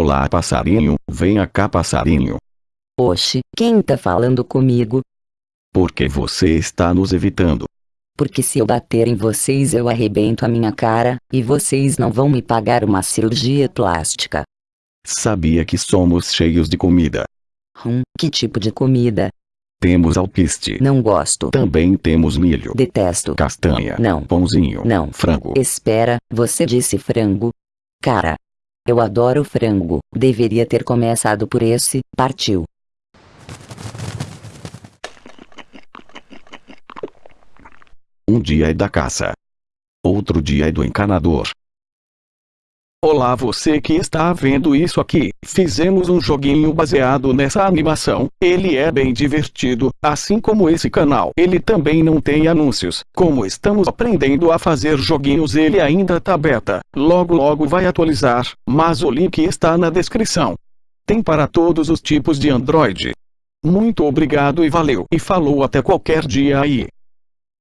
Olá passarinho, venha cá passarinho. Oxe, quem tá falando comigo? Por que você está nos evitando? Porque se eu bater em vocês eu arrebento a minha cara, e vocês não vão me pagar uma cirurgia plástica. Sabia que somos cheios de comida. Hum, que tipo de comida? Temos alpiste. Não gosto. Também temos milho. Detesto. Castanha. Não. Pãozinho. Não. Frango. Espera, você disse frango? Cara. Eu adoro frango, deveria ter começado por esse, partiu. Um dia é da caça. Outro dia é do encanador. Olá você que está vendo isso aqui, fizemos um joguinho baseado nessa animação, ele é bem divertido, assim como esse canal. Ele também não tem anúncios, como estamos aprendendo a fazer joguinhos ele ainda tá beta, logo logo vai atualizar, mas o link está na descrição. Tem para todos os tipos de Android. Muito obrigado e valeu, e falou até qualquer dia aí.